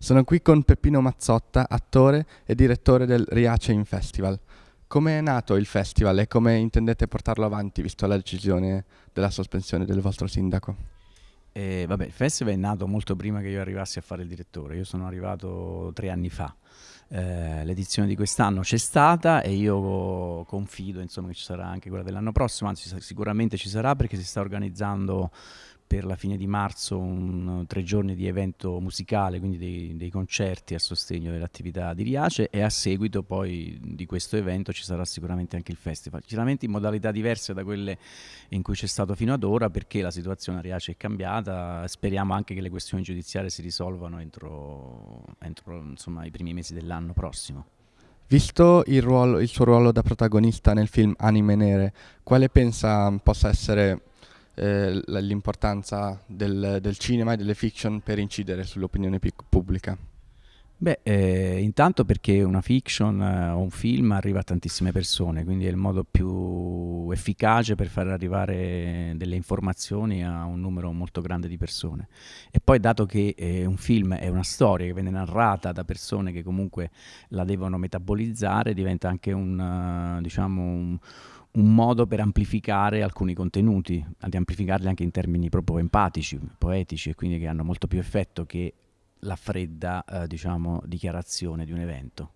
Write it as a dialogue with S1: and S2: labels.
S1: Sono qui con Peppino Mazzotta, attore e direttore del Riace in Festival. Come è nato il festival e come intendete portarlo avanti visto la decisione della sospensione del vostro sindaco?
S2: Eh, vabbè, il festival è nato molto prima che io arrivassi a fare il direttore, io sono arrivato tre anni fa. Eh, l'edizione di quest'anno c'è stata e io confido insomma, che ci sarà anche quella dell'anno prossimo, anzi sicuramente ci sarà perché si sta organizzando per la fine di marzo un, tre giorni di evento musicale, quindi dei, dei concerti a sostegno dell'attività di Riace e a seguito poi di questo evento ci sarà sicuramente anche il festival, sicuramente in modalità diverse da quelle in cui c'è stato fino ad ora perché la situazione a Riace è cambiata, speriamo anche che le questioni giudiziarie si risolvano entro, entro insomma, i primi mesi dell'anno prossimo.
S1: Visto il, ruolo, il, suo ruolo da protagonista nel film Anime Nere, quale pensa possa essere eh, l'importanza del, del, cinema e delle fiction per incidere sull'opinione pubblica?
S2: Beh, eh, intanto perché una fiction eh, o un film arriva a tantissime persone, quindi è il modo più efficace per far arrivare delle informazioni a un numero molto grande di persone. E poi dato che eh, un film è una storia che viene narrata da persone che comunque la devono metabolizzare, diventa anche un, uh, diciamo, un un modo per amplificare alcuni contenuti, di amplificarli anche in termini proprio empatici, poetici e quindi che hanno molto più effetto che la fredda eh, diciamo, dichiarazione di un evento.